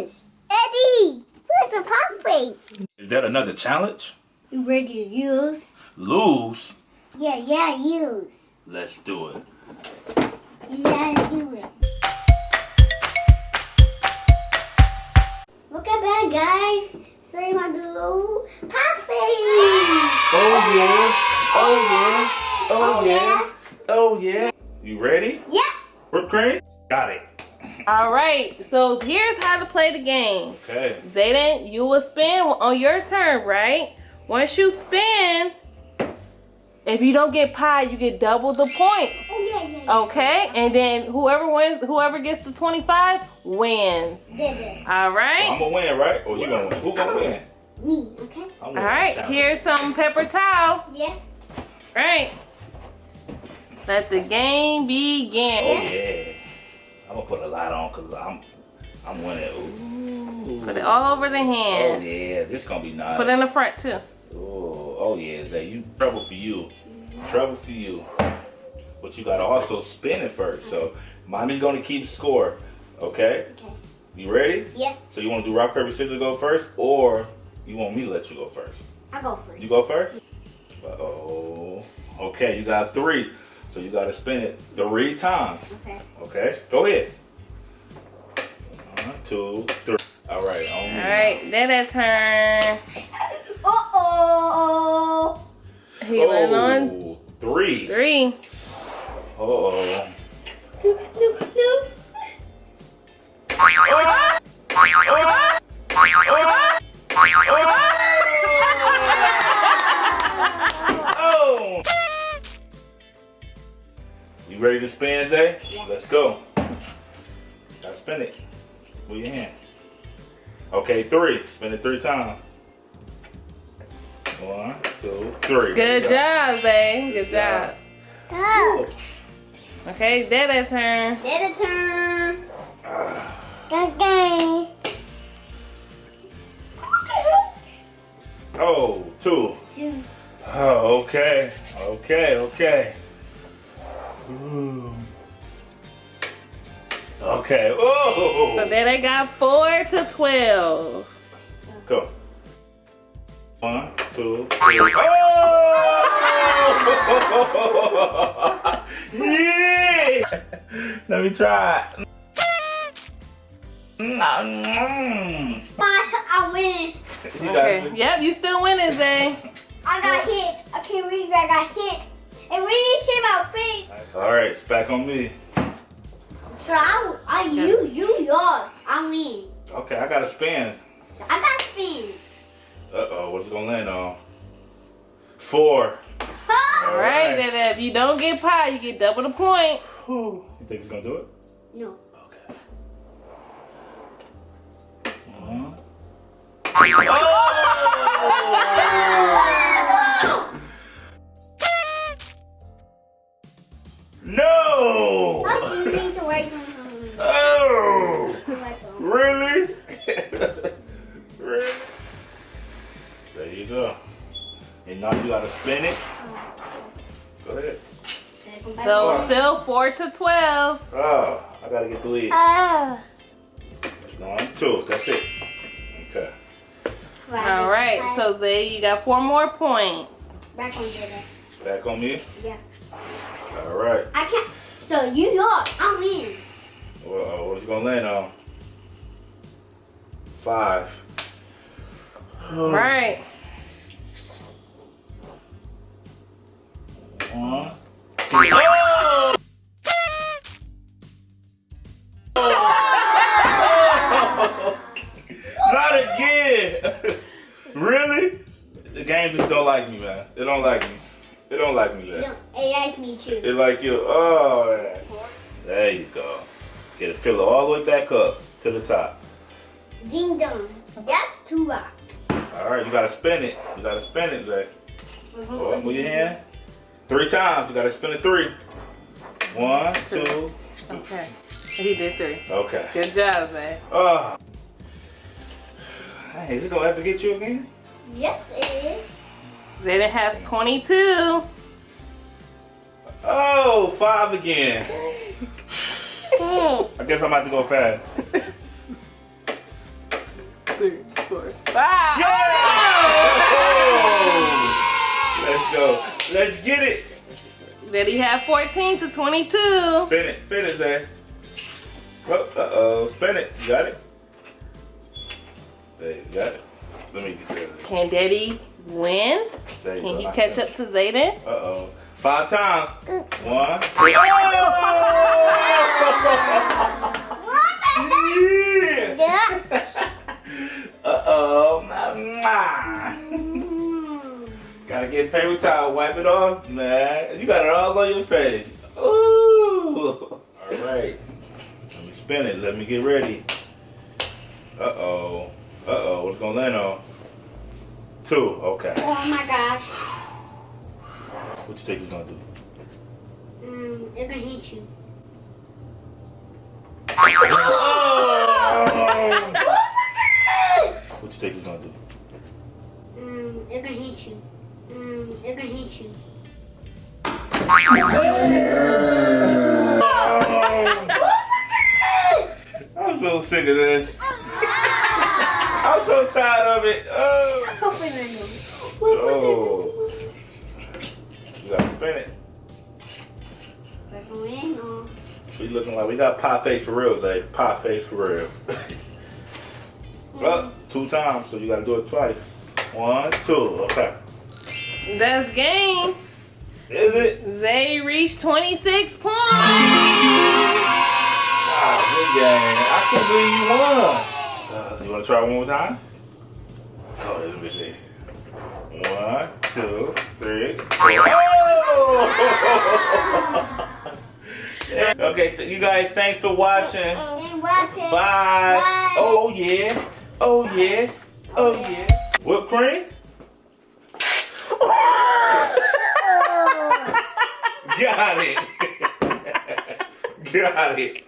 this? Eddie, where's the pop face? Is that another challenge? You ready to use? Lose? Yeah, yeah, use. Let's do it. You gotta do it. Look at that, guys. So you want to do pop face? Oh yeah. Oh yeah. Oh, oh yeah. Oh yeah. You ready? Yeah. Whipped cream? Got it. All right, so here's how to play the game. Okay. Zayden, you will spin on your turn, right? Once you spin, if you don't get pie, you get double the point. Oh, yeah, yeah. yeah. Okay, and then whoever wins, whoever gets to 25 wins. Did it. All I'm gonna win, right? Or you gonna win? Who gonna win? Me, okay? I'm All winning right, the challenge. here's some pepper towel. Yeah. All right. Let the game begin. Oh begin. yeah. I'm gonna put a lot on because I'm I'm winning. Ooh. Put it all over the hand. Oh hand. yeah, this gonna be nice. Put it in the front too. Oh, oh yeah, Zay, you trouble for you. Trouble for you. But you gotta also spin it first. So mommy's gonna keep score. Okay? Okay. You ready? Yeah. So you wanna do rock, paper, scissors go first? Or you want me to let you go first? I'll go first. You go first? Uh-oh. Okay, you got three. So you gotta spin it three times. Okay. Okay? Go ahead. One, two, three. All right, on me. All right, then that turn. Uh-oh. He went oh, on Oh, three. three. Uh-oh. No, no, no. Oh! oh, oh You ready to spin, Zay? Yeah. Let's go. Gotta spin it. With your hand. Okay, three. Spin it three times. One, two, three. Good job, Zay. Good job. Go. Okay, then that turn. Did a turn. Okay. Oh, two. Two. Oh, okay. Okay, okay. Okay. Oh! So then they got four to 12. Go. One, two, three. Oh! yes! Let me try. Mm. I, I win. You Okay. Yep, you still winning, Zay. I got hit. I can't read. I got hit. It really hit my face. All right, it's back on me. So I, I you, you yours. I win. Okay, I got to spin. So I got spin. Uh oh, what's it gonna land on? Four. All right, then if you don't get pie, you get double the points. Whew. You think it's gonna do it? No. Okay. One. No! How do you away from home? Oh! Really? really? There you go. And now you gotta spin it. Go ahead. So still four to 12. Oh, I gotta get the lead. Oh. One, two, that's it. Okay. All right, so Zay, you got four more points. back on Dada. Back on me. Yeah. All right. I can't. So you yours. I win. Well, uh, what's it gonna land on? Five. All right. One. Oh! Not again! really? The game just don't like me, man. They don't like me. They don't like me, man. No, it like me too. They like you. Oh, man. there you go. Get a filler all the way back up to the top. Ding dong. That's two rock. All right, you gotta spin it. You gotta spin it, Zay. Uh-huh. Oh, move your hand. Three times. You gotta spin it three. One, two. Okay. He did three. Okay. Good job, Zay. Oh. Hey, is it gonna have to get you again? Yes, it is. Zayden has 22. Oh, five again. I guess I'm about to go fast. three, four, five. Let's go. Let's get it. Then he had 14 to 22. Spin it. Spin it, Zay. Oh, uh-oh. Spin it. You got it? There, you got it. Let me get that. Can Daddy win? Can go. he I catch up to Zayden? Uh-oh. Five times. One. two- Yeah. Yeah. Uh-oh. Mwah. Gotta get paper towel, wipe it off, man. You got it all on your face. Ooh. All right. Let me spin it. Let me get ready. Uh-oh. Uh-oh. What's gonna land on? Two. Okay. Oh my gosh. What do you think he's gonna do? Mm, they're gonna hit you. What you think he's gonna do? Mm, they're gonna hit you. Mm, they're gonna hit you. I'm so sick of this. I'm so tired of it. Oh. Hopefully they know. Oh. You gotta spin it. They're going or We looking like we got pie face for real, Zay. Pie face for real. well, two times, so you gotta do it twice. One, two. Okay. That's game. Is it? Zay reached 26 points. Ah, good game. I can't believe you won. Uh, you wanna try one more time? Oh, let me see. One, two, three, four. Oh! okay, th- you guys, thanks for watching. and watch. Bye. Bye. Oh yeah. Oh yeah. Oh yeah. Whipped cream? Got it. Got it.